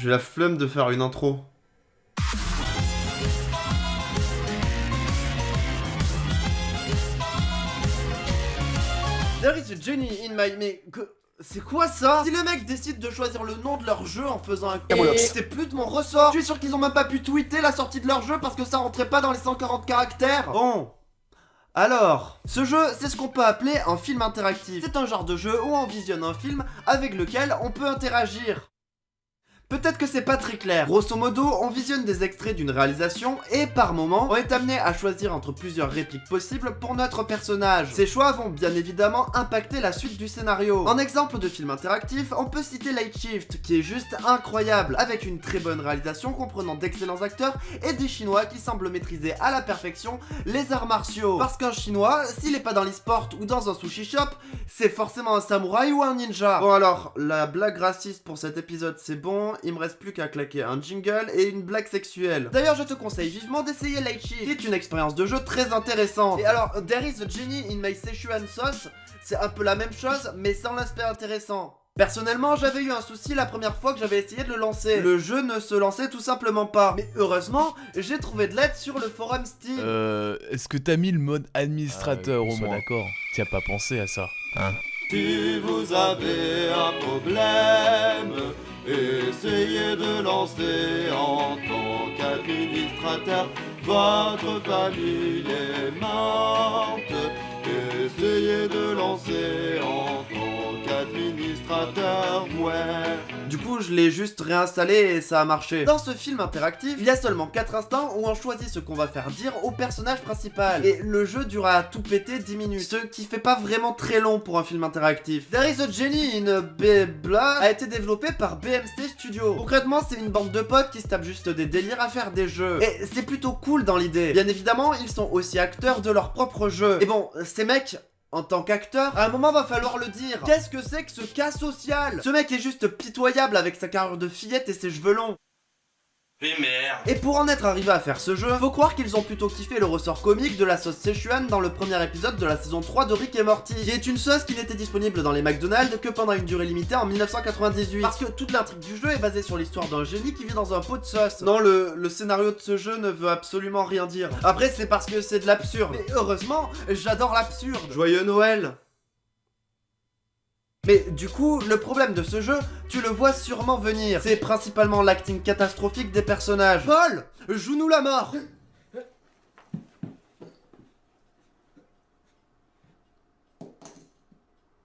J'ai la flemme de faire une intro. There is a Jenny in my... Mais... que- C'est quoi ça Si les mecs décident de choisir le nom de leur jeu en faisant un Camoulox. c'est plus de mon ressort. Je suis sûr qu'ils ont même pas pu tweeter la sortie de leur jeu parce que ça rentrait pas dans les 140 caractères. Bon. Alors, ce jeu, c'est ce qu'on peut appeler un film interactif. C'est un genre de jeu où on visionne un film avec lequel on peut interagir. Peut-être que c'est pas très clair. Grosso modo, on visionne des extraits d'une réalisation et par moment, on est amené à choisir entre plusieurs répliques possibles pour notre personnage. Ces choix vont bien évidemment impacter la suite du scénario. En exemple de film interactif, on peut citer Light Shift, qui est juste incroyable, avec une très bonne réalisation comprenant d'excellents acteurs et des chinois qui semblent maîtriser à la perfection les arts martiaux. Parce qu'un chinois, s'il est pas dans l'e-sport ou dans un sushi shop, c'est forcément un samouraï ou un ninja? Bon alors, la blague raciste pour cet épisode c'est bon, il me reste plus qu'à claquer un jingle et une blague sexuelle. D'ailleurs je te conseille vivement d'essayer Shift, qui est une expérience de jeu très intéressante. Et alors, There is a genie in my Szechuan sauce, c'est un peu la même chose mais sans l'aspect intéressant. Personnellement, j'avais eu un souci la première fois que j'avais essayé de le lancer. Le jeu ne se lançait tout simplement pas. Mais heureusement, j'ai trouvé de l'aide sur le forum Steam. Euh, est-ce que t'as mis le mode administrateur Ah, au sois moins? d'accord. T'y as pas pensé à ça, hein? Si vous avez un problème, essayez de lancer en tant qu'administrateur. Votre famille est morte. Essayez de lancer en tant qu'administrateur, ouais. Du coup, je l'ai juste réinstallé et ça a marché. Dans ce film interactif, il y a seulement 4 instants où on choisit ce qu'on va faire dire au personnage principal. Et le jeu dure à tout péter 10 minutes. Ce qui fait pas vraiment très long pour un film interactif. There is a Genie in Bebla a été développé par BMC Studio. Concrètement, c'est une bande de potes qui se tapent juste des délires à faire des jeux. Et c'est plutôt cool dans l'idée. Bien évidemment, ils sont aussi acteurs de leur propre jeu. Et bon, ces mecs, en tant qu'acteur, à un moment va falloir le dire. Qu'est-ce que c'est que ce cas social? Ce mec est juste pitoyable avec sa carrure de fillette et ses cheveux longs. Et pour en être arrivé à faire ce jeu, faut croire qu'ils ont plutôt kiffé le ressort comique de la sauce Szechuan dans le premier épisode de la saison 3 de Rick et Morty, qui est une sauce qui n'était disponible dans les McDonald's que pendant une durée limitée en 1998. Parce que toute l'intrigue du jeu est basée sur l'histoire d'un génie qui vit dans un pot de sauce. Non, le, le scénario de ce jeu ne veut absolument rien dire. Après, c'est parce que c'est de l'absurde. Mais heureusement, j'adore l'absurde. Joyeux Noël mais du coup, le problème de ce jeu, tu le vois sûrement venir. C'est principalement l'acting catastrophique des personnages. Paul Joue-nous la mort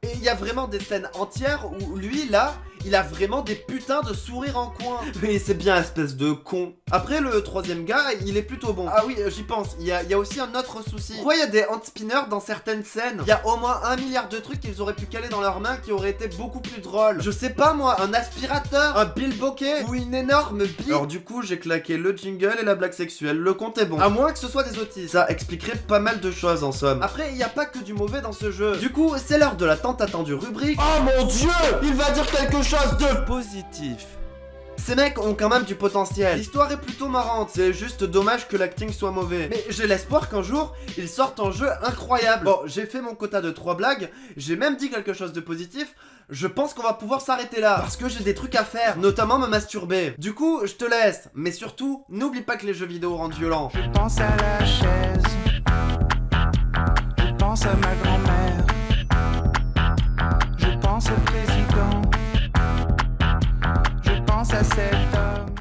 Et il y a vraiment des scènes entières où lui, là, il a vraiment des putains de sourires en coin. Mais c'est bien espèce de con. Après, le troisième gars, il est plutôt bon. Ah oui, euh, j'y pense. Il y a, il y a aussi un autre souci. Pourquoi il y a des hand-spinners dans certaines scènes? Il y a au moins un milliard de trucs qu'ils auraient pu caler dans leurs mains qui auraient été beaucoup plus drôles. Je sais pas moi, un aspirateur, un bilboquet ou une énorme bille. Alors du coup, j'ai claqué le jingle et la blague sexuelle. Le compte est bon. À moins que ce soit des autistes. Ça expliquerait pas mal de choses en somme. Après, il n'y a pas que du mauvais dans ce jeu. Du coup, c'est l'heure de la tant attendue rubrique. Oh mon dieu Il va dire quelque chose de positif. Ces mecs ont quand même du potentiel. L'histoire est plutôt marrante, c'est juste dommage que l'acting soit mauvais. Mais j'ai l'espoir qu'un jour, ils sortent un jeu incroyable. Bon, j'ai fait mon quota de 3 blagues, j'ai même dit quelque chose de positif. Je pense qu'on va pouvoir s'arrêter là, parce que j'ai des trucs à faire, notamment me masturber. Du coup, je te laisse, mais surtout, n'oublie pas que les jeux vidéo rendent violents. Je pense à la chaise. Je pense à ma grand-mère.